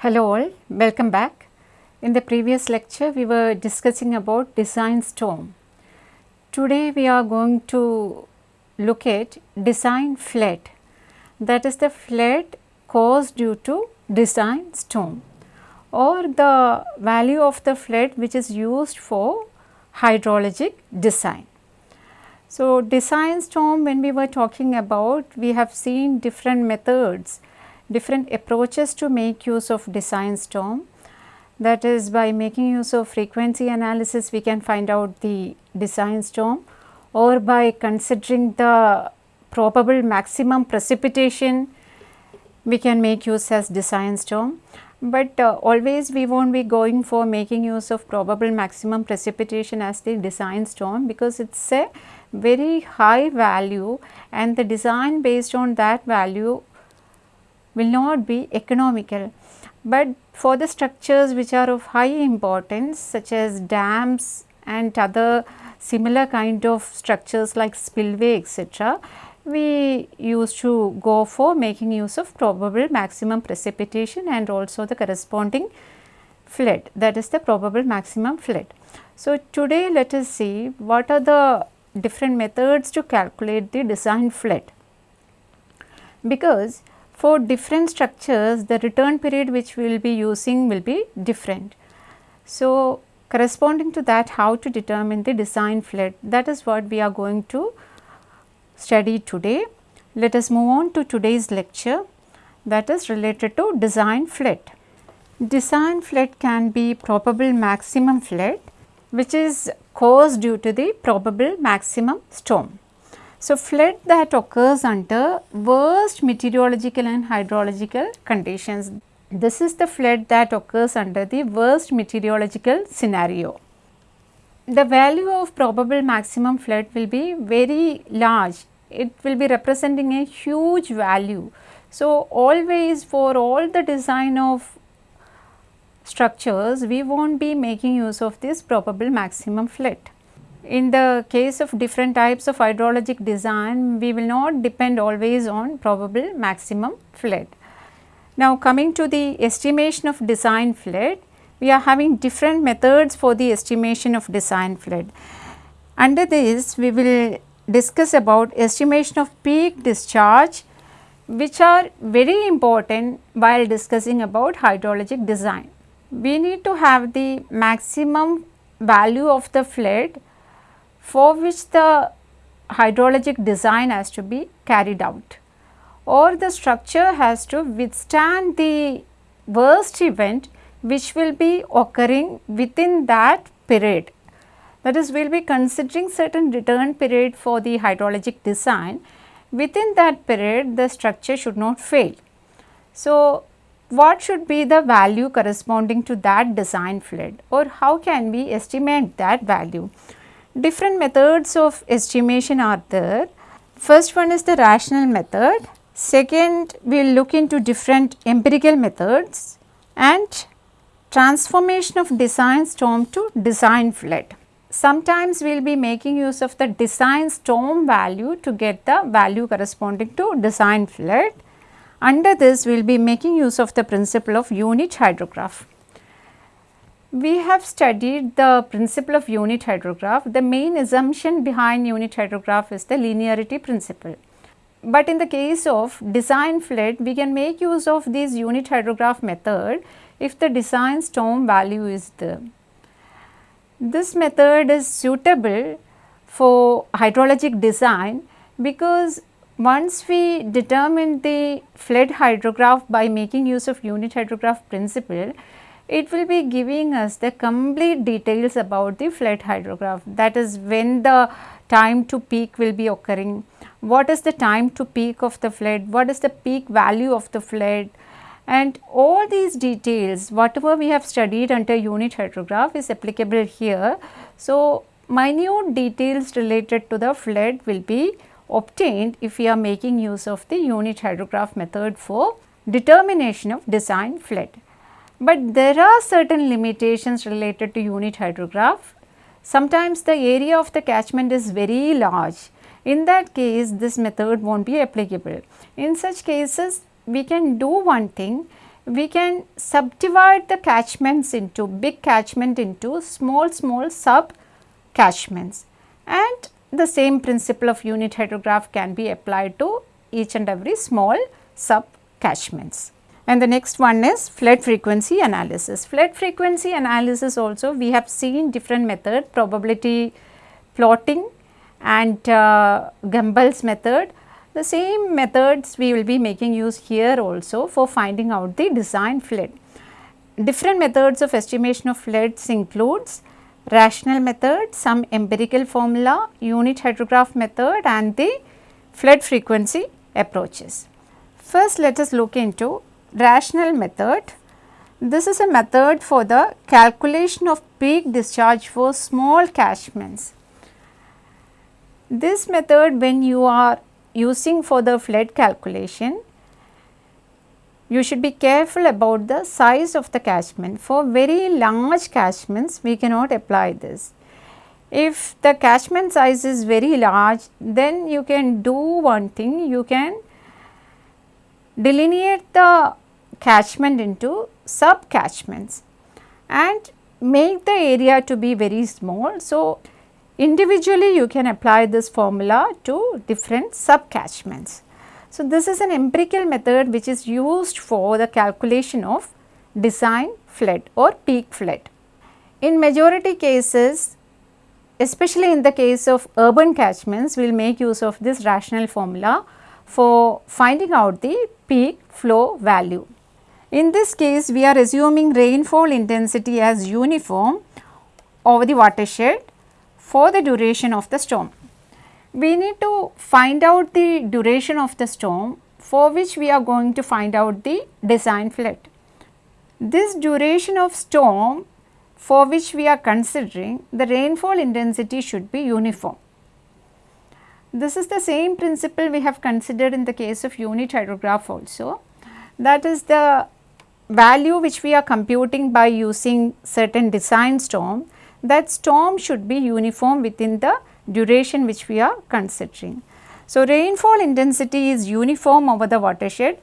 Hello all, welcome back. In the previous lecture we were discussing about design storm. Today we are going to look at design flood that is the flood caused due to design storm or the value of the flood which is used for hydrologic design. So, design storm when we were talking about we have seen different methods, different approaches to make use of design storm that is by making use of frequency analysis we can find out the design storm or by considering the probable maximum precipitation we can make use as design storm. But uh, always we will not be going for making use of probable maximum precipitation as the design storm because it is a very high value and the design based on that value will not be economical. But for the structures which are of high importance such as dams and other similar kind of structures like spillway etc., we used to go for making use of probable maximum precipitation and also the corresponding flood that is the probable maximum flood. So, today let us see what are the different methods to calculate the design flood because for different structures the return period which we will be using will be different. So, corresponding to that how to determine the design flood that is what we are going to study today. Let us move on to today's lecture that is related to design flood. Design flood can be probable maximum flood which is caused due to the probable maximum storm. So, flood that occurs under worst meteorological and hydrological conditions. This is the flood that occurs under the worst meteorological scenario. The value of probable maximum flood will be very large. It will be representing a huge value. So, always for all the design of structures, we will not be making use of this probable maximum flood. In the case of different types of hydrologic design, we will not depend always on probable maximum flood. Now, coming to the estimation of design flood, we are having different methods for the estimation of design flood. Under this, we will discuss about estimation of peak discharge, which are very important while discussing about hydrologic design we need to have the maximum value of the flood for which the hydrologic design has to be carried out or the structure has to withstand the worst event which will be occurring within that period. That is we will be considering certain return period for the hydrologic design within that period the structure should not fail. So, what should be the value corresponding to that design flood or how can we estimate that value. Different methods of estimation are there. First one is the rational method, second we will look into different empirical methods and transformation of design storm to design flood. Sometimes we will be making use of the design storm value to get the value corresponding to design flood under this, we will be making use of the principle of unit hydrograph. We have studied the principle of unit hydrograph. The main assumption behind unit hydrograph is the linearity principle. But in the case of design flood, we can make use of this unit hydrograph method if the design storm value is there. This method is suitable for hydrologic design because once we determine the flood hydrograph by making use of unit hydrograph principle, it will be giving us the complete details about the flood hydrograph that is when the time to peak will be occurring, what is the time to peak of the flood, what is the peak value of the flood and all these details whatever we have studied under unit hydrograph is applicable here. So, minute details related to the flood will be obtained if we are making use of the unit hydrograph method for determination of design flood. But there are certain limitations related to unit hydrograph. Sometimes the area of the catchment is very large. In that case, this method will not be applicable. In such cases, we can do one thing, we can subdivide the catchments into big catchment into small small sub catchments and the same principle of unit hydrograph can be applied to each and every small sub catchments. And the next one is flood frequency analysis. Flood frequency analysis also we have seen different method probability plotting and uh, Gumbel's method. The same methods we will be making use here also for finding out the design flood. Different methods of estimation of floods includes rational method, some empirical formula, unit hydrograph method and the flood frequency approaches. First let us look into rational method. This is a method for the calculation of peak discharge for small catchments. This method when you are using for the flood calculation, you should be careful about the size of the catchment. For very large catchments, we cannot apply this. If the catchment size is very large, then you can do one thing, you can delineate the catchment into sub catchments and make the area to be very small. So, individually you can apply this formula to different sub catchments. So, this is an empirical method which is used for the calculation of design flood or peak flood. In majority cases, especially in the case of urban catchments, we will make use of this rational formula for finding out the peak flow value. In this case, we are assuming rainfall intensity as uniform over the watershed for the duration of the storm we need to find out the duration of the storm for which we are going to find out the design flood. This duration of storm for which we are considering the rainfall intensity should be uniform. This is the same principle we have considered in the case of unit hydrograph also. That is the value which we are computing by using certain design storm that storm should be uniform within the duration which we are considering. So, rainfall intensity is uniform over the watershed.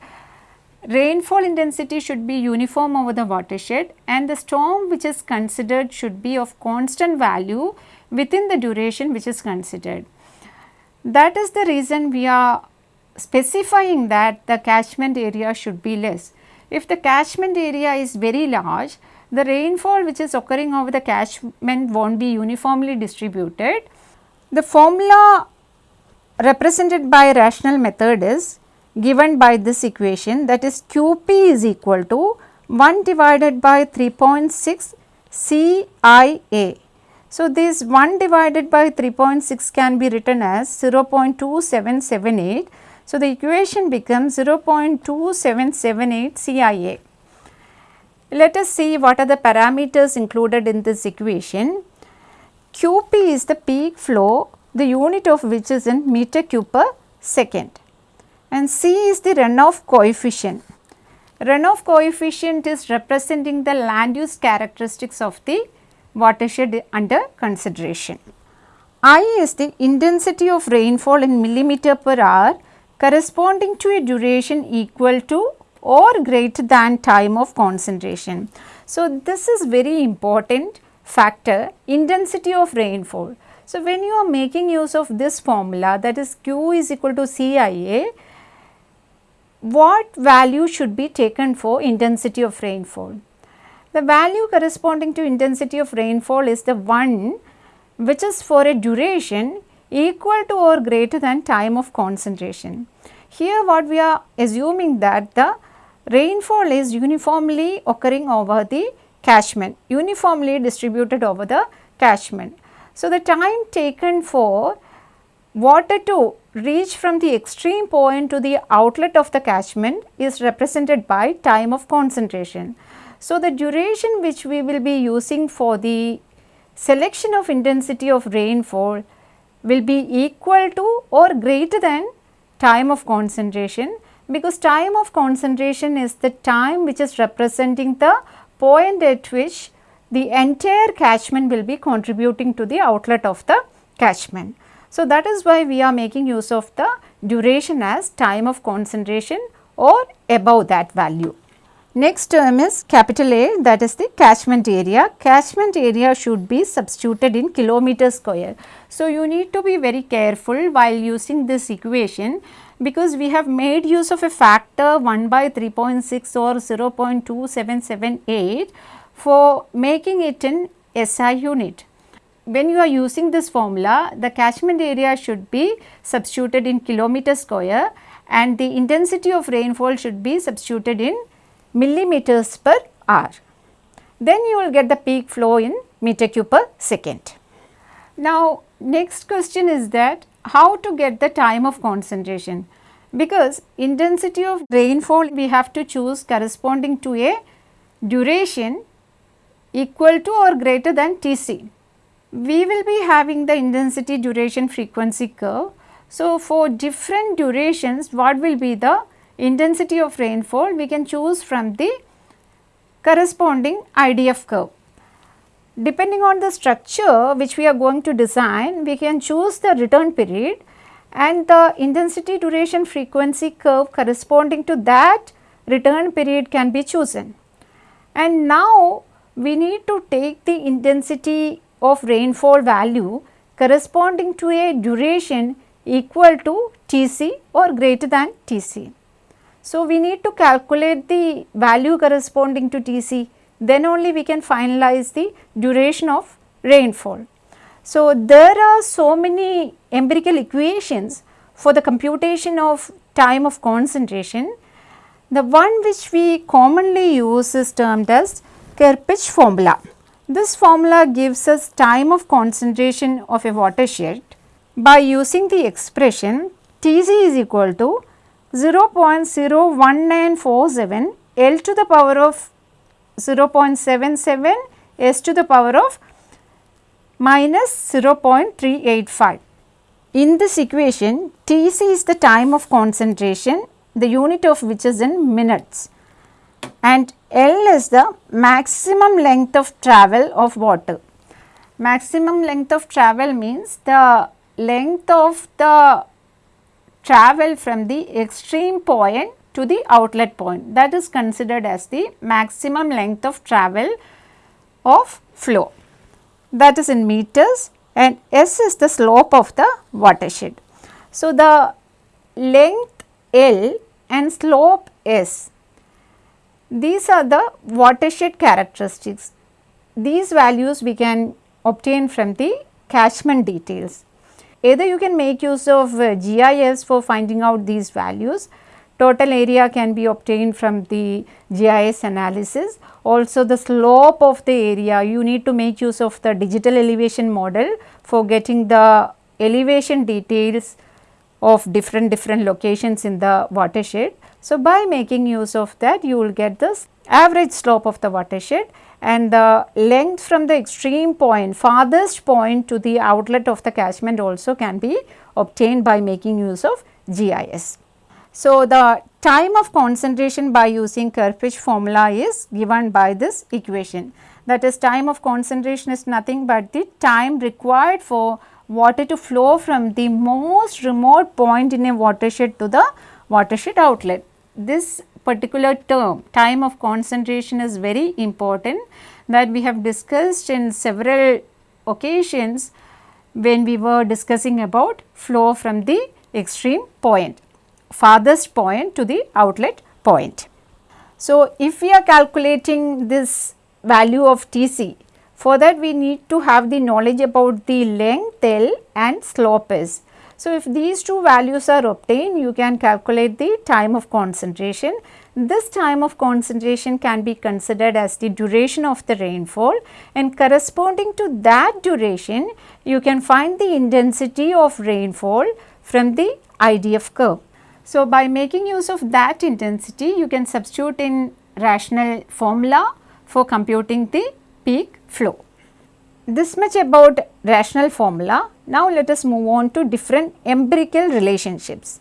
Rainfall intensity should be uniform over the watershed and the storm which is considered should be of constant value within the duration which is considered. That is the reason we are specifying that the catchment area should be less. If the catchment area is very large, the rainfall which is occurring over the catchment will not be uniformly distributed the formula represented by rational method is given by this equation that is QP is equal to 1 divided by 3.6 CIA. So, this 1 divided by 3.6 can be written as 0.2778. So, the equation becomes 0.2778 CIA. Let us see what are the parameters included in this equation. QP is the peak flow, the unit of which is in meter cube per second and C is the runoff coefficient. Runoff coefficient is representing the land use characteristics of the watershed under consideration. I is the intensity of rainfall in millimeter per hour corresponding to a duration equal to or greater than time of concentration. So, this is very important factor intensity of rainfall. So, when you are making use of this formula that is Q is equal to CIA, what value should be taken for intensity of rainfall? The value corresponding to intensity of rainfall is the one which is for a duration equal to or greater than time of concentration. Here what we are assuming that the rainfall is uniformly occurring over the catchment uniformly distributed over the catchment. So, the time taken for water to reach from the extreme point to the outlet of the catchment is represented by time of concentration. So, the duration which we will be using for the selection of intensity of rainfall will be equal to or greater than time of concentration because time of concentration is the time which is representing the point at which the entire catchment will be contributing to the outlet of the catchment. So, that is why we are making use of the duration as time of concentration or above that value. Next term is capital A that is the catchment area. Catchment area should be substituted in kilometer square. So, you need to be very careful while using this equation because we have made use of a factor 1 by 3.6 or 0.2778 for making it in SI unit. When you are using this formula, the catchment area should be substituted in kilometer square and the intensity of rainfall should be substituted in millimeters per hour. Then you will get the peak flow in meter cube per second. Now, next question is that how to get the time of concentration because intensity of rainfall we have to choose corresponding to a duration equal to or greater than Tc. We will be having the intensity duration frequency curve. So, for different durations what will be the intensity of rainfall we can choose from the corresponding IDF curve. Depending on the structure which we are going to design, we can choose the return period and the intensity duration frequency curve corresponding to that return period can be chosen. And now we need to take the intensity of rainfall value corresponding to a duration equal to Tc or greater than Tc. So, we need to calculate the value corresponding to Tc then only we can finalize the duration of rainfall. So, there are so many empirical equations for the computation of time of concentration. The one which we commonly use is termed as Kirpich formula. This formula gives us time of concentration of a watershed by using the expression Tc is equal to 0.01947 L to the power of 0.77 S to the power of minus 0.385. In this equation, Tc is the time of concentration, the unit of which is in minutes and L is the maximum length of travel of water. Maximum length of travel means the length of the travel from the extreme point to the outlet point that is considered as the maximum length of travel of flow that is in meters and S is the slope of the watershed. So, the length L and slope S these are the watershed characteristics. These values we can obtain from the catchment details. Either you can make use of uh, GIS for finding out these values. Total area can be obtained from the GIS analysis. Also the slope of the area, you need to make use of the digital elevation model for getting the elevation details of different different locations in the watershed. So, by making use of that you will get this average slope of the watershed and the length from the extreme point farthest point to the outlet of the catchment also can be obtained by making use of GIS. So, the time of concentration by using Kirpich formula is given by this equation that is time of concentration is nothing but the time required for water to flow from the most remote point in a watershed to the watershed outlet. This particular term time of concentration is very important that we have discussed in several occasions when we were discussing about flow from the extreme point farthest point to the outlet point. So, if we are calculating this value of Tc for that we need to have the knowledge about the length L and slope S. So, if these two values are obtained you can calculate the time of concentration. This time of concentration can be considered as the duration of the rainfall and corresponding to that duration you can find the intensity of rainfall from the IDF curve. So, by making use of that intensity you can substitute in rational formula for computing the peak flow. This much about rational formula. Now, let us move on to different empirical relationships.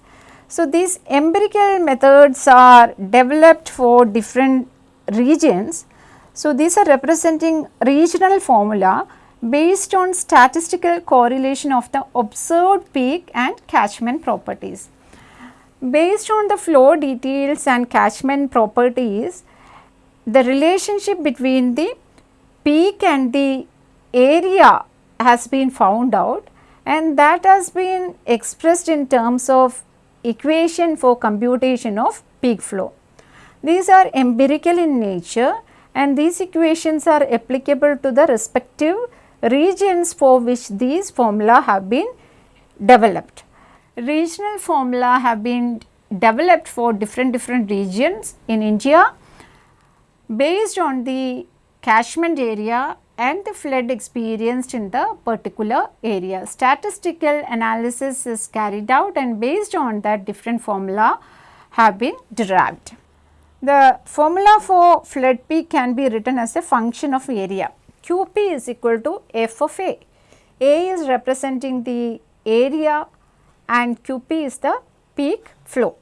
So, these empirical methods are developed for different regions. So, these are representing regional formula based on statistical correlation of the observed peak and catchment properties. Based on the flow details and catchment properties, the relationship between the peak and the area has been found out and that has been expressed in terms of equation for computation of peak flow. These are empirical in nature and these equations are applicable to the respective regions for which these formula have been developed. Regional formula have been developed for different different regions in India based on the catchment area and the flood experienced in the particular area. Statistical analysis is carried out and based on that different formula have been derived. The formula for flood peak can be written as a function of area. QP is equal to F of A. A is representing the area and QP is the peak flow.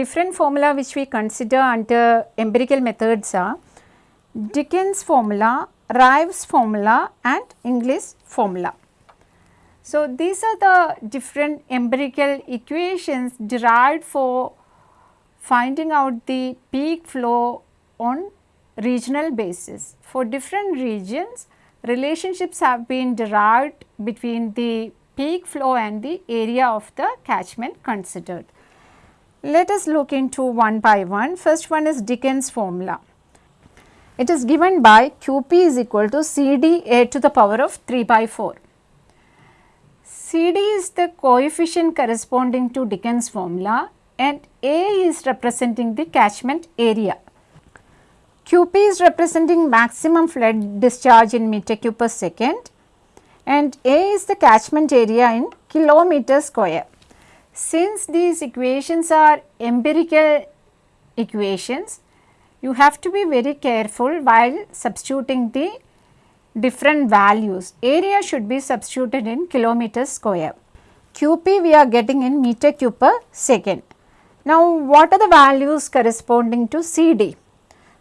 Different formula which we consider under empirical methods are Dickens formula, Ryves formula and Inglis formula. So, these are the different empirical equations derived for finding out the peak flow on regional basis. For different regions, relationships have been derived between the peak flow and the area of the catchment considered. Let us look into one by one. First one is Dickens formula. It is given by QP is equal to CD A to the power of 3 by 4. CD is the coefficient corresponding to Dickens formula and A is representing the catchment area. QP is representing maximum flood discharge in meter cube per second and A is the catchment area in kilometer square. Since these equations are empirical equations, you have to be very careful while substituting the different values. Area should be substituted in kilometer square. QP we are getting in meter cube per second. Now, what are the values corresponding to CD?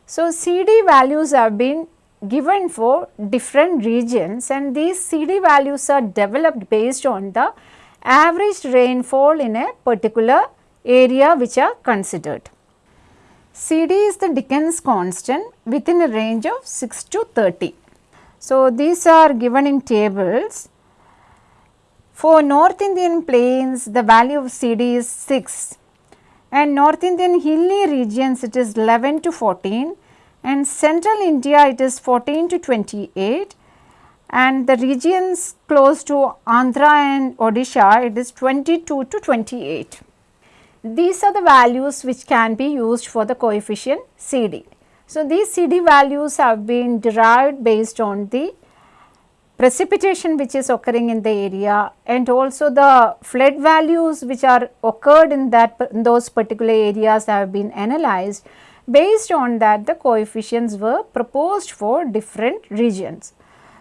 So, CD values have been given for different regions and these CD values are developed based on the average rainfall in a particular area which are considered. CD is the Dickens constant within a range of 6 to 30. So, these are given in tables. For North Indian plains the value of CD is 6 and North Indian hilly regions it is 11 to 14 and central India it is 14 to 28 and the regions close to Andhra and Odisha it is 22 to 28. These are the values which can be used for the coefficient CD. So, these CD values have been derived based on the precipitation which is occurring in the area and also the flood values which are occurred in that in those particular areas have been analyzed based on that the coefficients were proposed for different regions.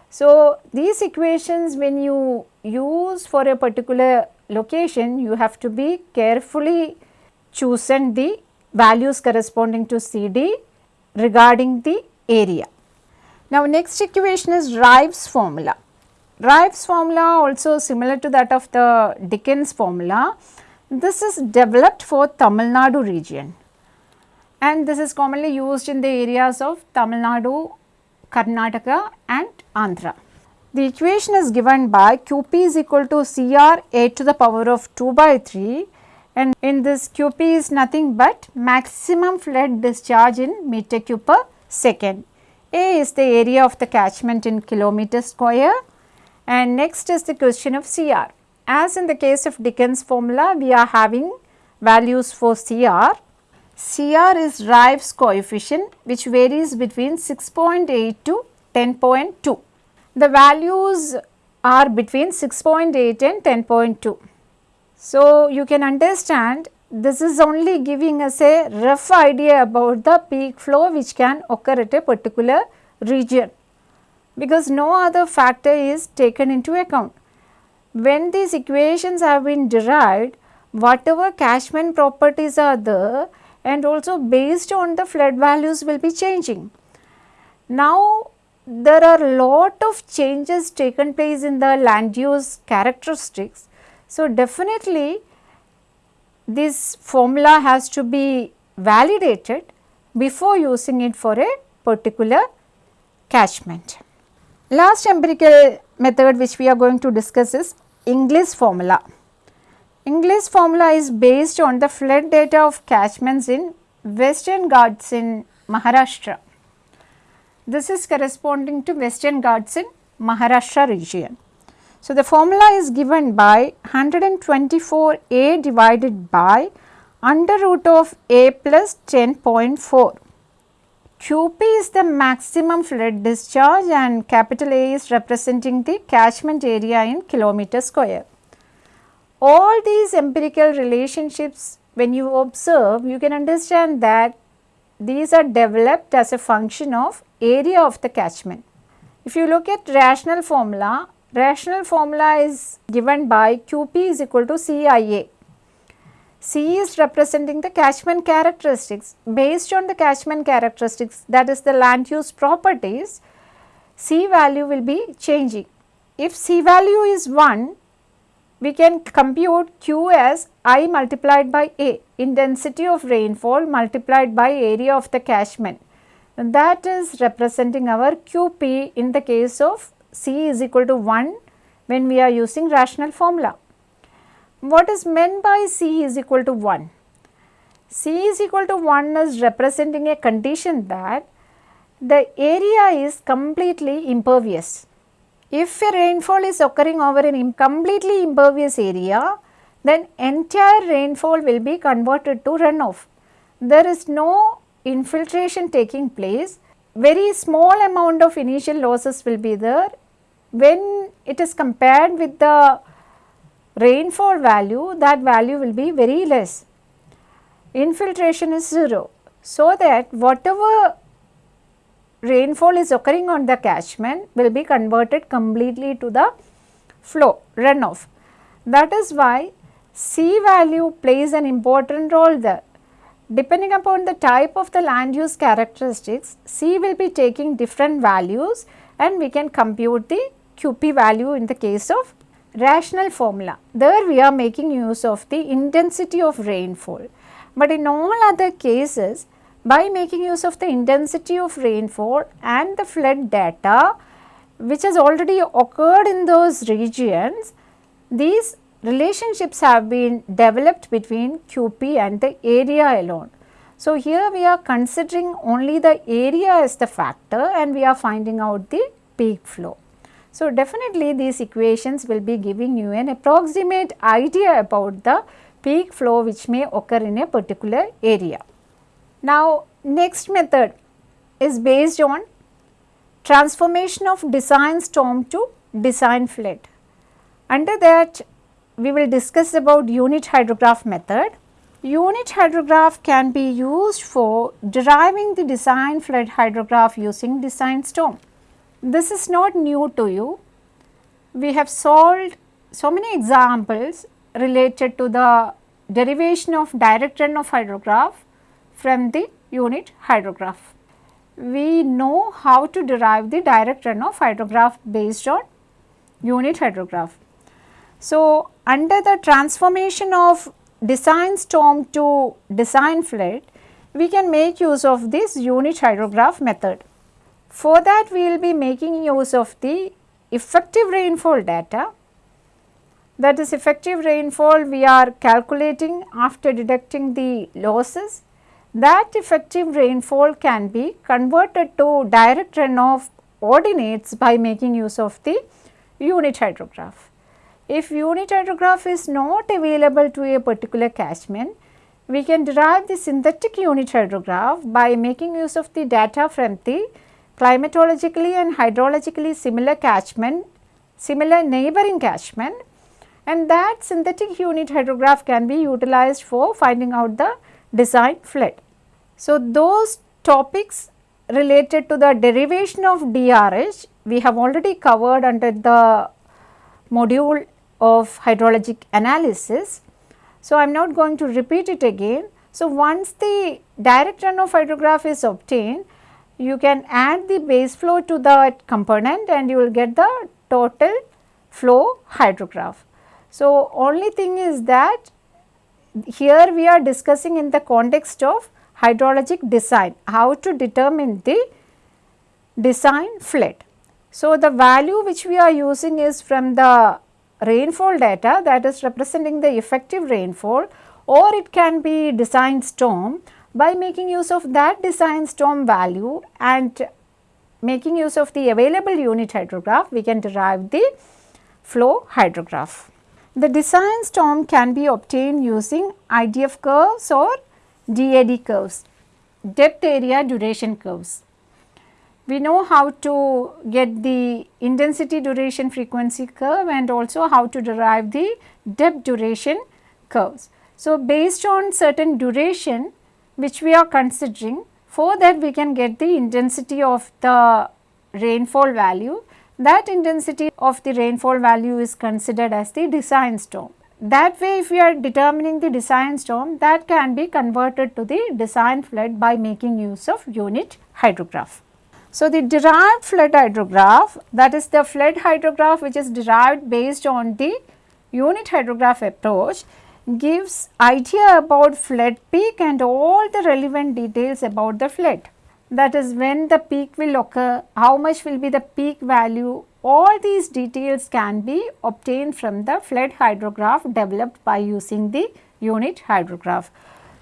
So, these equations when you use for a particular location you have to be carefully chosen the values corresponding to CD regarding the area. Now, next equation is Ryves formula. Ryves formula also similar to that of the Dickens formula. This is developed for Tamil Nadu region and this is commonly used in the areas of Tamil Nadu, Karnataka and Andhra. The equation is given by QP is equal to CR A to the power of 2 by 3 and in this QP is nothing but maximum flood discharge in meter cube per second. A is the area of the catchment in kilometer square and next is the question of CR. As in the case of Dickens formula, we are having values for CR. CR is Ryves coefficient which varies between 6.8 to 10.2. The values are between 6.8 and 10.2. So, you can understand this is only giving us a rough idea about the peak flow which can occur at a particular region because no other factor is taken into account. When these equations have been derived, whatever catchment properties are there and also based on the flood values will be changing. Now, there are lot of changes taken place in the land use characteristics so, definitely this formula has to be validated before using it for a particular catchment. Last empirical method which we are going to discuss is Inglis formula. Inglis formula is based on the flood data of catchments in Western Ghats in Maharashtra. This is corresponding to Western Ghats in Maharashtra region. So, the formula is given by 124 A divided by under root of A plus 10.4. QP is the maximum flood discharge and capital A is representing the catchment area in kilometer square. All these empirical relationships when you observe you can understand that these are developed as a function of area of the catchment. If you look at rational formula, rational formula is given by QP is equal to CIA. C is representing the catchment characteristics. Based on the catchment characteristics that is the land use properties, C value will be changing. If C value is 1, we can compute Q as I multiplied by A, intensity of rainfall multiplied by area of the catchment. And that is representing our QP in the case of C is equal to 1 when we are using rational formula. What is meant by C is equal to 1? C is equal to 1 is representing a condition that the area is completely impervious. If a rainfall is occurring over an completely impervious area, then entire rainfall will be converted to runoff. There is no infiltration taking place, very small amount of initial losses will be there. When it is compared with the rainfall value, that value will be very less. Infiltration is 0. So, that whatever rainfall is occurring on the catchment will be converted completely to the flow runoff. That is why C value plays an important role there. Depending upon the type of the land use characteristics, C will be taking different values and we can compute the QP value in the case of rational formula. There we are making use of the intensity of rainfall. But in all other cases, by making use of the intensity of rainfall and the flood data which has already occurred in those regions, these relationships have been developed between QP and the area alone. So, here we are considering only the area as the factor and we are finding out the peak flow. So, definitely these equations will be giving you an approximate idea about the peak flow which may occur in a particular area. Now, next method is based on transformation of design storm to design flood. Under that we will discuss about unit hydrograph method. Unit hydrograph can be used for deriving the design flood hydrograph using design storm. This is not new to you. We have solved so many examples related to the derivation of direct runoff hydrograph from the unit hydrograph. We know how to derive the direct runoff hydrograph based on unit hydrograph. So, under the transformation of design storm to design flood, we can make use of this unit hydrograph method. For that we will be making use of the effective rainfall data that is effective rainfall we are calculating after deducting the losses. That effective rainfall can be converted to direct runoff ordinates by making use of the unit hydrograph. If unit hydrograph is not available to a particular catchment, we can derive the synthetic unit hydrograph by making use of the data from the climatologically and hydrologically similar catchment, similar neighboring catchment and that synthetic unit hydrograph can be utilized for finding out the design flood. So, those topics related to the derivation of DRH we have already covered under the module of hydrologic analysis. So, I am not going to repeat it again. So, once the direct runoff hydrograph is obtained, you can add the base flow to that component and you will get the total flow hydrograph. So, only thing is that here we are discussing in the context of hydrologic design, how to determine the design flood. So, the value which we are using is from the rainfall data that is representing the effective rainfall or it can be design storm by making use of that design storm value and making use of the available unit hydrograph we can derive the flow hydrograph. The design storm can be obtained using IDF curves or DAD curves, depth area duration curves. We know how to get the intensity duration frequency curve and also how to derive the depth duration curves. So, based on certain duration which we are considering for that we can get the intensity of the rainfall value that intensity of the rainfall value is considered as the design storm. That way if we are determining the design storm that can be converted to the design flood by making use of unit hydrograph. So, the derived flood hydrograph that is the flood hydrograph which is derived based on the unit hydrograph approach gives idea about flood peak and all the relevant details about the flood that is when the peak will occur, how much will be the peak value, all these details can be obtained from the flood hydrograph developed by using the unit hydrograph.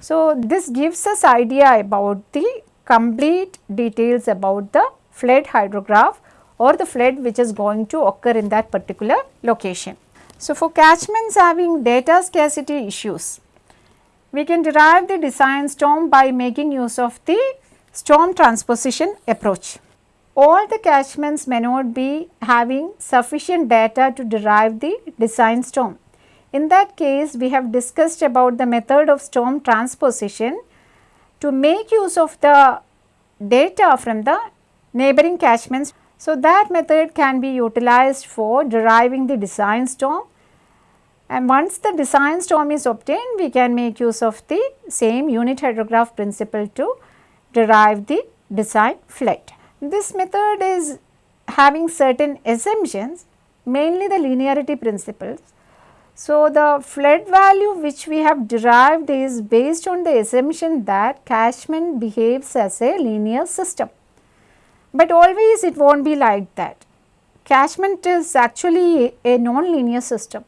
So, this gives us idea about the complete details about the flood hydrograph or the flood which is going to occur in that particular location. So, for catchments having data scarcity issues, we can derive the design storm by making use of the storm transposition approach. All the catchments may not be having sufficient data to derive the design storm. In that case, we have discussed about the method of storm transposition to make use of the data from the neighboring catchments. So, that method can be utilized for deriving the design storm and once the design storm is obtained, we can make use of the same unit hydrograph principle to derive the design flood. This method is having certain assumptions mainly the linearity principles. So, the flood value which we have derived is based on the assumption that catchment behaves as a linear system, but always it will not be like that. Catchment is actually a non-linear system.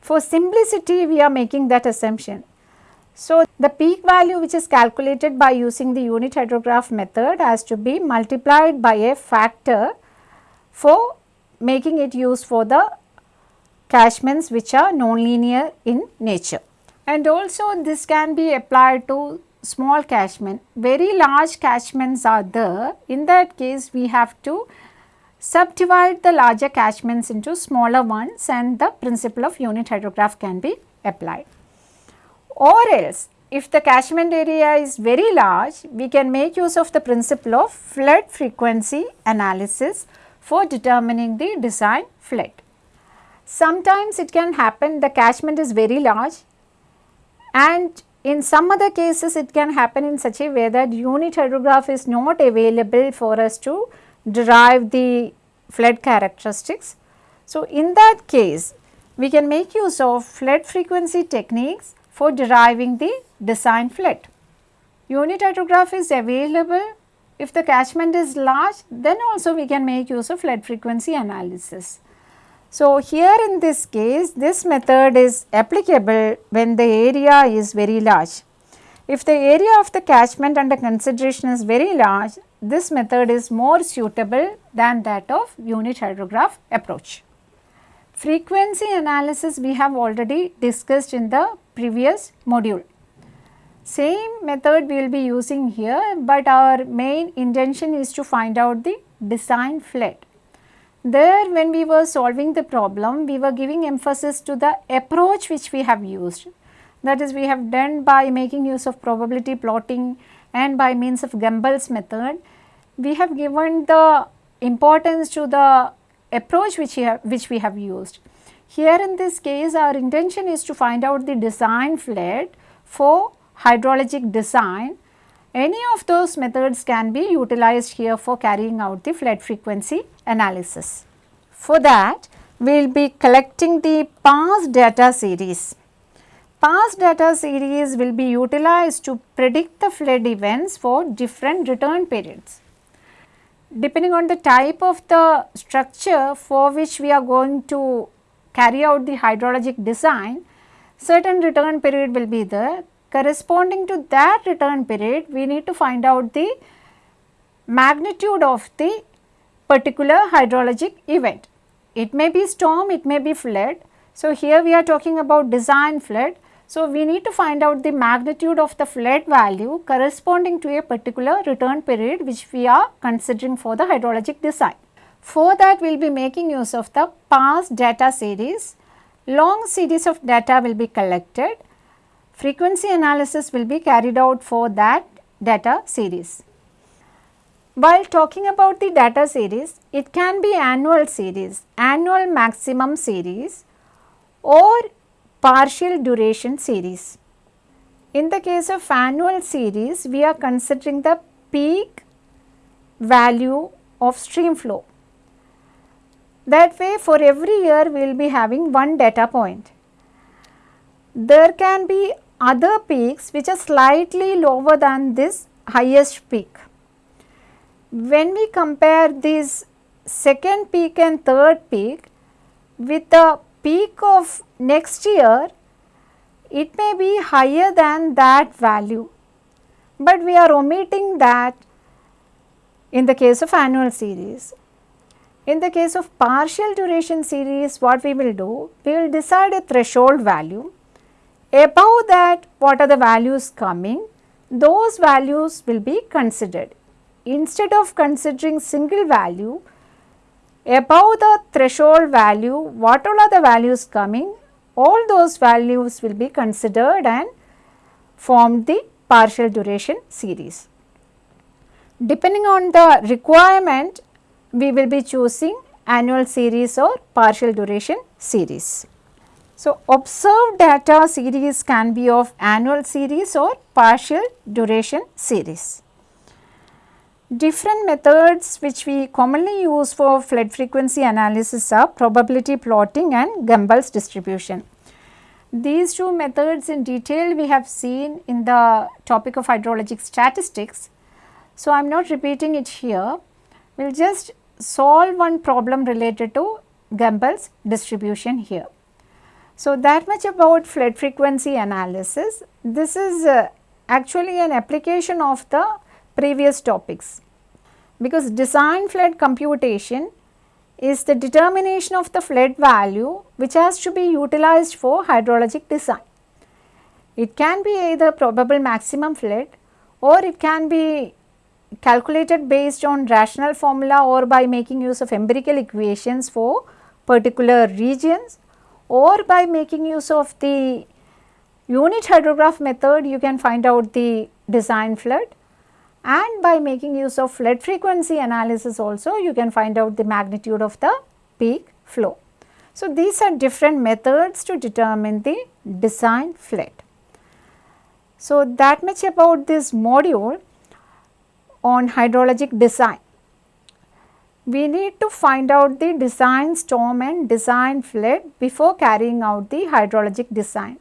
For simplicity we are making that assumption so, the peak value which is calculated by using the unit hydrograph method has to be multiplied by a factor for making it used for the catchments which are nonlinear in nature. And also this can be applied to small catchment. Very large catchments are there. In that case we have to subdivide the larger catchments into smaller ones and the principle of unit hydrograph can be applied or else if the catchment area is very large, we can make use of the principle of flood frequency analysis for determining the design flood. Sometimes it can happen the catchment is very large and in some other cases it can happen in such a way that unit hydrograph is not available for us to derive the flood characteristics. So, in that case we can make use of flood frequency techniques for deriving the design flood. Unit hydrograph is available if the catchment is large then also we can make use of flood frequency analysis. So, here in this case this method is applicable when the area is very large. If the area of the catchment under consideration is very large, this method is more suitable than that of unit hydrograph approach. Frequency analysis we have already discussed in the previous module. Same method we will be using here, but our main intention is to find out the design flood. There when we were solving the problem, we were giving emphasis to the approach which we have used. That is we have done by making use of probability plotting and by means of Gumbel's method. We have given the importance to the approach which we have, which we have used. Here in this case our intention is to find out the design flood for hydrologic design. Any of those methods can be utilized here for carrying out the flood frequency analysis. For that we will be collecting the past data series. past data series will be utilized to predict the flood events for different return periods. Depending on the type of the structure for which we are going to carry out the hydrologic design, certain return period will be there. Corresponding to that return period, we need to find out the magnitude of the particular hydrologic event. It may be storm, it may be flood. So, here we are talking about design flood. So, we need to find out the magnitude of the flood value corresponding to a particular return period which we are considering for the hydrologic design. For that we will be making use of the past data series. Long series of data will be collected. Frequency analysis will be carried out for that data series. While talking about the data series, it can be annual series, annual maximum series or partial duration series. In the case of annual series, we are considering the peak value of stream flow. That way for every year we will be having one data point. There can be other peaks which are slightly lower than this highest peak when we compare this second peak and third peak with the peak of next year, it may be higher than that value, but we are omitting that in the case of annual series. In the case of partial duration series, what we will do? We will decide a threshold value. Above that, what are the values coming? Those values will be considered instead of considering single value above the threshold value what all are the values coming all those values will be considered and form the partial duration series. Depending on the requirement we will be choosing annual series or partial duration series. So, observed data series can be of annual series or partial duration series. Different methods which we commonly use for flood frequency analysis are probability plotting and Gumbel's distribution. These two methods in detail we have seen in the topic of hydrologic statistics. So, I am not repeating it here. We will just solve one problem related to Gumbel's distribution here. So, that much about flood frequency analysis. This is uh, actually an application of the previous topics because design flood computation is the determination of the flood value which has to be utilized for hydrologic design. It can be either probable maximum flood or it can be calculated based on rational formula or by making use of empirical equations for particular regions or by making use of the unit hydrograph method you can find out the design flood and by making use of flood frequency analysis also you can find out the magnitude of the peak flow. So, these are different methods to determine the design flood. So, that much about this module on hydrologic design. We need to find out the design storm and design flood before carrying out the hydrologic design.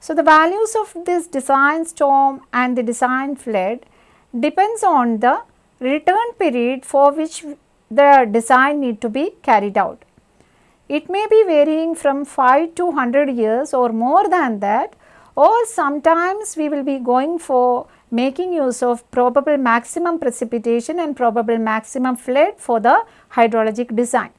So, the values of this design storm and the design flood depends on the return period for which the design need to be carried out. It may be varying from 5 to 100 years or more than that or sometimes we will be going for making use of probable maximum precipitation and probable maximum flood for the hydrologic design.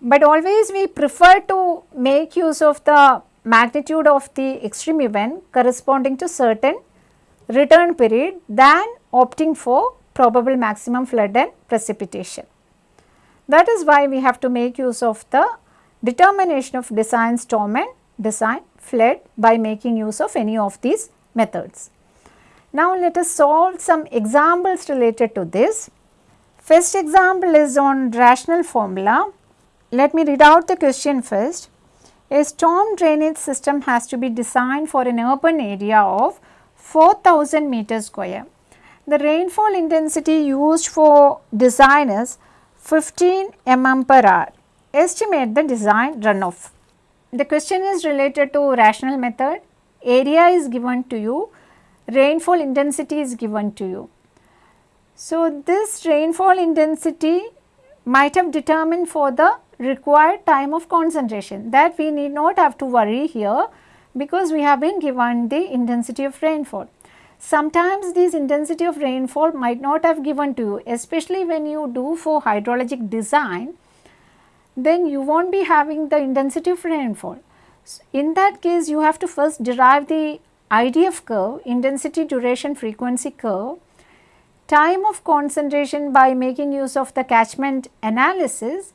But always we prefer to make use of the magnitude of the extreme event corresponding to certain return period than opting for probable maximum flood and precipitation. That is why we have to make use of the determination of design storm and design flood by making use of any of these methods. Now, let us solve some examples related to this. First example is on rational formula. Let me read out the question first. A storm drainage system has to be designed for an urban area of 4000 meter square. The rainfall intensity used for design is 15 mm per hour. Estimate the design runoff. The question is related to rational method. area is given to you, rainfall intensity is given to you. So, this rainfall intensity might have determined for the required time of concentration that we need not have to worry here because we have been given the intensity of rainfall. Sometimes this intensity of rainfall might not have given to you especially when you do for hydrologic design then you will not be having the intensity of rainfall. In that case you have to first derive the IDF curve intensity duration frequency curve time of concentration by making use of the catchment analysis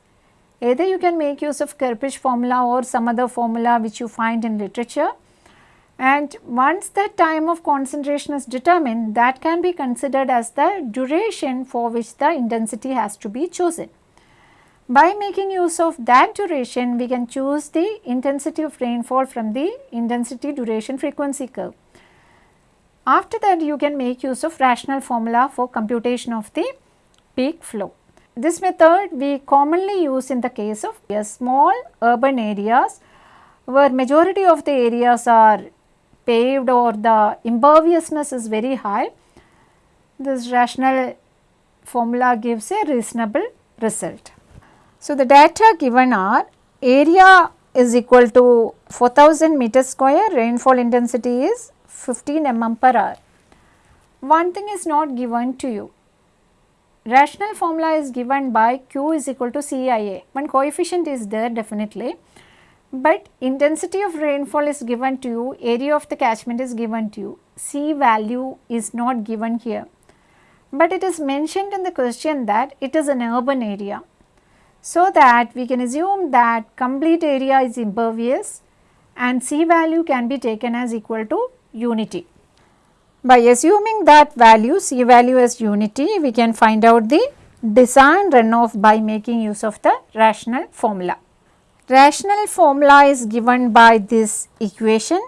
either you can make use of Kirpich formula or some other formula which you find in literature and once the time of concentration is determined that can be considered as the duration for which the intensity has to be chosen. By making use of that duration we can choose the intensity of rainfall from the intensity duration frequency curve. After that you can make use of rational formula for computation of the peak flow. This method we commonly use in the case of small urban areas where majority of the areas are paved or the imperviousness is very high, this rational formula gives a reasonable result. So, the data given are area is equal to 4000 meter square, rainfall intensity is 15 mm per hour. One thing is not given to you. Rational formula is given by Q is equal to CIA. One coefficient is there definitely but intensity of rainfall is given to you, area of the catchment is given to you, C value is not given here. But it is mentioned in the question that it is an urban area. So that we can assume that complete area is impervious and C value can be taken as equal to unity. By assuming that value C value as unity, we can find out the design runoff by making use of the rational formula. Rational formula is given by this equation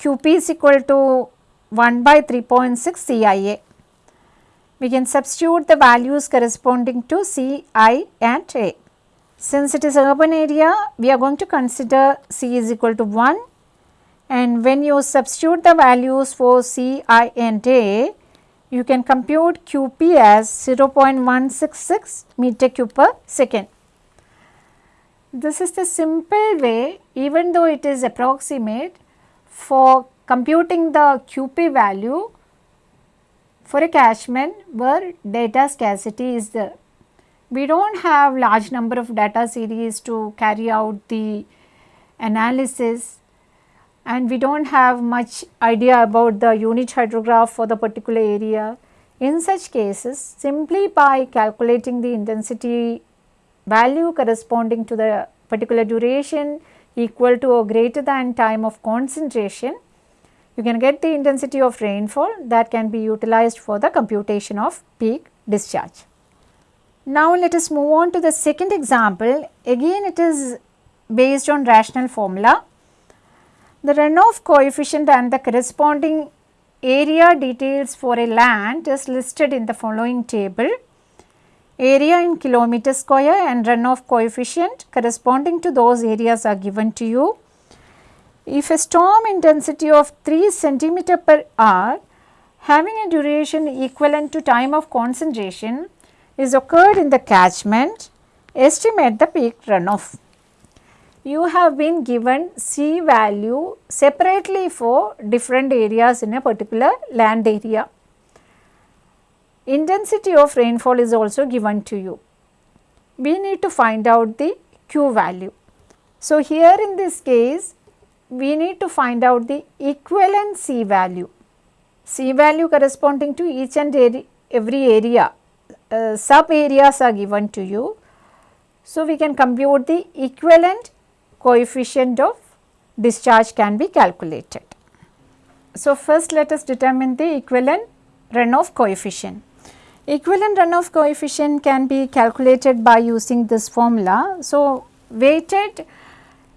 QP is equal to 1 by 3.6 CIA. We can substitute the values corresponding to C, I and A. Since it is urban area, we are going to consider C is equal to 1 and when you substitute the values for C, I and A, you can compute QP as 0.166 meter cube per second. This is the simple way even though it is approximate for computing the QP value for a catchment where data scarcity is there. We do not have large number of data series to carry out the analysis and we do not have much idea about the unit hydrograph for the particular area. In such cases simply by calculating the intensity value corresponding to the particular duration equal to or greater than time of concentration, you can get the intensity of rainfall that can be utilized for the computation of peak discharge. Now let us move on to the second example. Again it is based on rational formula. The runoff coefficient and the corresponding area details for a land is listed in the following table area in kilometer square and runoff coefficient corresponding to those areas are given to you. If a storm intensity of 3 centimeter per hour having a duration equivalent to time of concentration is occurred in the catchment, estimate the peak runoff. You have been given C value separately for different areas in a particular land area intensity of rainfall is also given to you. We need to find out the Q value. So, here in this case we need to find out the equivalent C value. C value corresponding to each and every area, uh, sub areas are given to you. So, we can compute the equivalent coefficient of discharge can be calculated. So, first let us determine the equivalent runoff coefficient. Equivalent runoff coefficient can be calculated by using this formula. So, weighted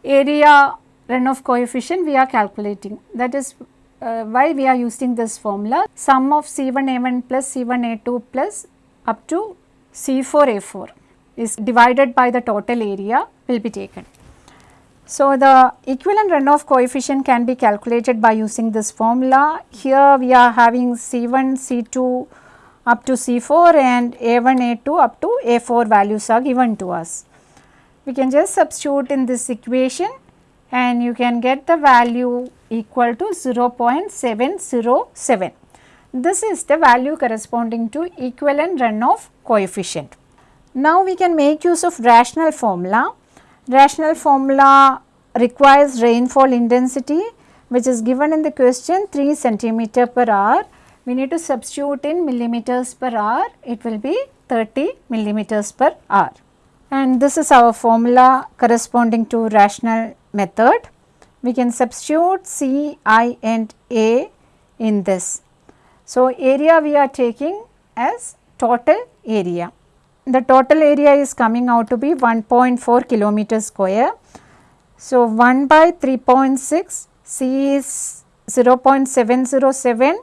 area runoff coefficient we are calculating that is uh, why we are using this formula sum of C1A1 plus C1A2 plus up to C4A4 is divided by the total area will be taken. So, the equivalent runoff coefficient can be calculated by using this formula. Here we are having C1, C2 up to C4 and A1, A2 up to A4 values are given to us. We can just substitute in this equation and you can get the value equal to 0.707. This is the value corresponding to equivalent runoff coefficient. Now we can make use of rational formula rational formula requires rainfall intensity which is given in the question 3 centimeter per hour. We need to substitute in millimeters per hour, it will be 30 millimeters per hour. And this is our formula corresponding to rational method. We can substitute C, I and A in this. So, area we are taking as total area the total area is coming out to be 1.4 kilometer square. So, 1 by 3.6 C is 0.707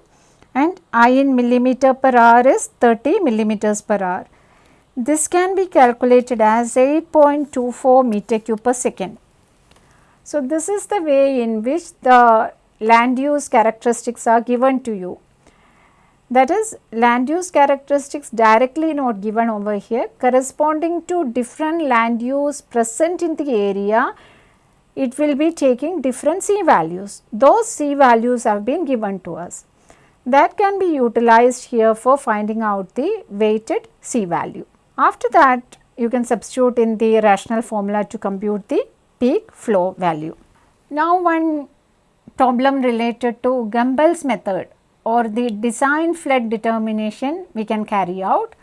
and I in millimeter per hour is 30 millimeters per hour. This can be calculated as 8.24 meter cube per second. So, this is the way in which the land use characteristics are given to you. That is land use characteristics directly not given over here corresponding to different land use present in the area it will be taking different C values. Those C values have been given to us. That can be utilized here for finding out the weighted C value. After that you can substitute in the rational formula to compute the peak flow value. Now one problem related to Gumbel's method or the design flood determination we can carry out.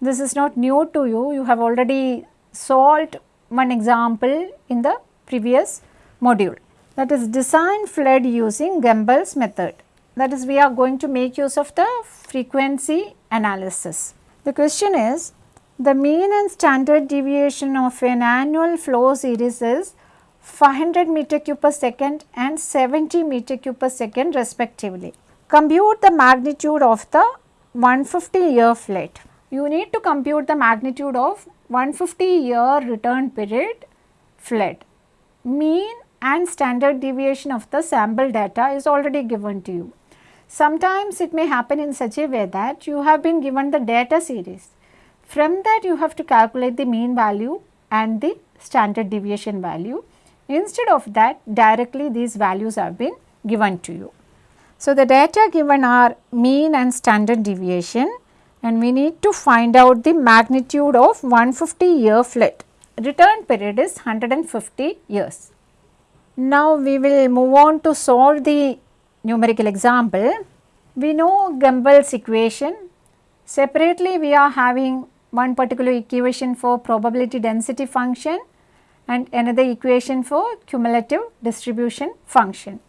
This is not new to you, you have already solved one example in the previous module that is design flood using Gumbel's method that is we are going to make use of the frequency analysis. The question is the mean and standard deviation of an annual flow series is 500 meter cube per second and 70 meter cube per second respectively. Compute the magnitude of the 150 year flood. You need to compute the magnitude of 150 year return period flood. Mean and standard deviation of the sample data is already given to you. Sometimes it may happen in such a way that you have been given the data series. From that you have to calculate the mean value and the standard deviation value. Instead of that directly these values have been given to you. So, the data given are mean and standard deviation and we need to find out the magnitude of 150 year flood. Return period is 150 years. Now, we will move on to solve the numerical example. We know Gumbel's equation. Separately, we are having one particular equation for probability density function and another equation for cumulative distribution function.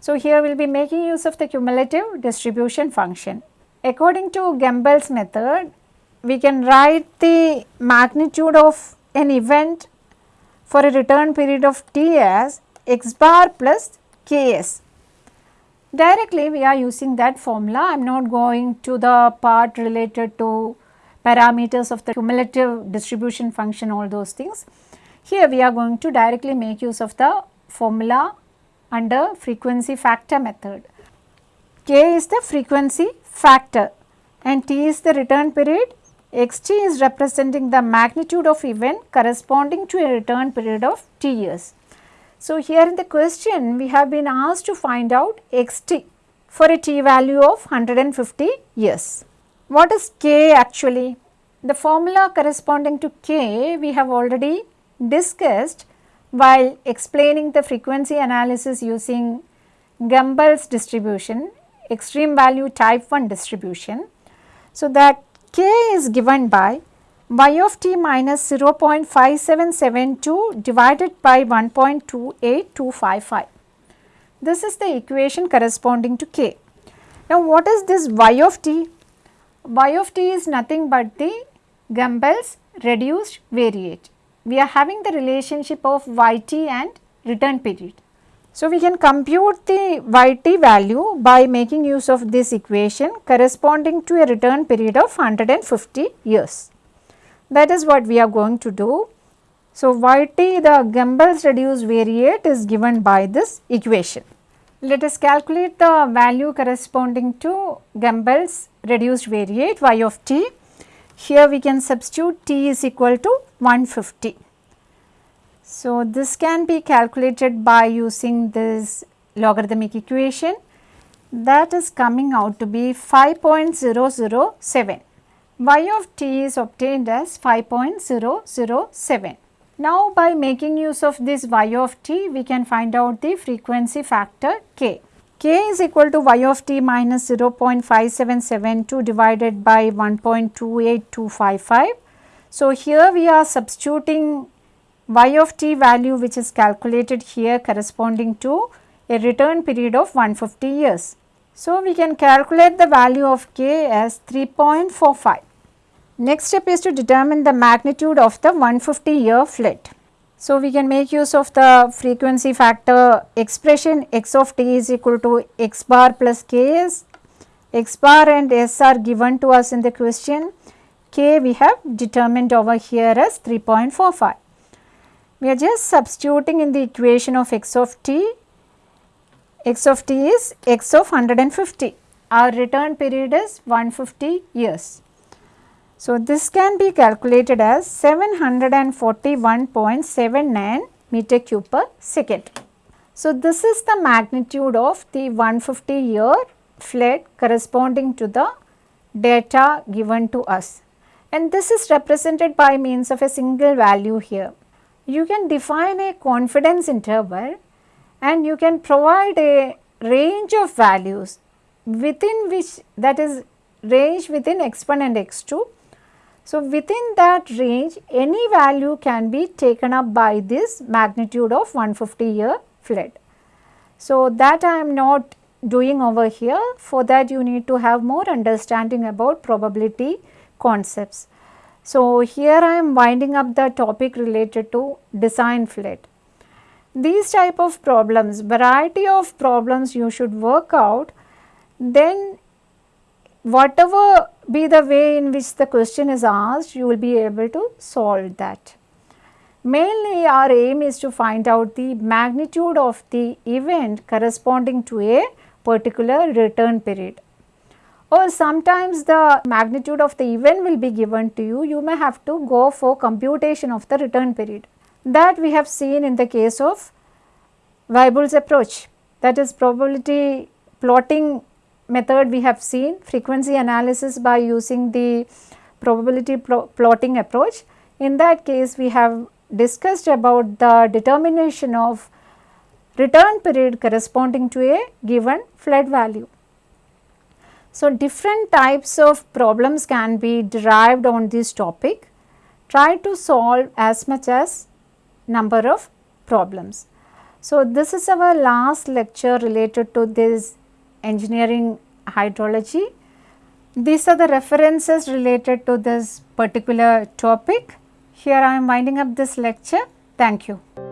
So, here we will be making use of the cumulative distribution function. According to Gumbel's method, we can write the magnitude of an event for a return period of t as x bar plus ks. Directly we are using that formula, I am not going to the part related to parameters of the cumulative distribution function all those things. Here we are going to directly make use of the formula under frequency factor method. K is the frequency factor and T is the return period. Xt is representing the magnitude of event corresponding to a return period of T years. So, here in the question we have been asked to find out xt for a t value of 150 years. What is k actually? The formula corresponding to k we have already discussed while explaining the frequency analysis using Gumbel's distribution, extreme value type 1 distribution. So, that k is given by y of t minus 0.5772 divided by 1.28255. This is the equation corresponding to k. Now, what is this y of t? y of t is nothing but the Gumbel's reduced variate we are having the relationship of yt and return period. So, we can compute the yt value by making use of this equation corresponding to a return period of 150 years. That is what we are going to do. So, Yt the Gumbel's reduced variate is given by this equation. Let us calculate the value corresponding to Gumbel's reduced variate y of t. Here we can substitute t is equal to 150. So, this can be calculated by using this logarithmic equation that is coming out to be 5.007. y of t is obtained as 5.007. Now, by making use of this y of t, we can find out the frequency factor k. k is equal to y of t minus 0.5772 divided by 1.28255. So, here we are substituting y of t value which is calculated here corresponding to a return period of 150 years. So, we can calculate the value of k as 3.45. Next step is to determine the magnitude of the 150 year flood. So, we can make use of the frequency factor expression x of t is equal to x bar plus k s, x bar and s are given to us in the question, k we have determined over here as 3.45. We are just substituting in the equation of x of t x of t is x of 150. Our return period is 150 years. So, this can be calculated as 741.79 meter cube per second. So, this is the magnitude of the 150 year flood corresponding to the data given to us and this is represented by means of a single value here. You can define a confidence interval and you can provide a range of values within which that is range within x1 and x2. So, within that range any value can be taken up by this magnitude of 150 year flood. So, that I am not doing over here for that you need to have more understanding about probability concepts. So, here I am winding up the topic related to design flood. These type of problems, variety of problems you should work out, then whatever be the way in which the question is asked, you will be able to solve that. Mainly our aim is to find out the magnitude of the event corresponding to a particular return period. Or sometimes the magnitude of the event will be given to you, you may have to go for computation of the return period. That we have seen in the case of Weibull's approach. That is probability plotting method we have seen frequency analysis by using the probability pl plotting approach. In that case we have discussed about the determination of return period corresponding to a given flood value. So, different types of problems can be derived on this topic. Try to solve as much as number of problems. So, this is our last lecture related to this engineering hydrology. These are the references related to this particular topic. Here I am winding up this lecture. Thank you.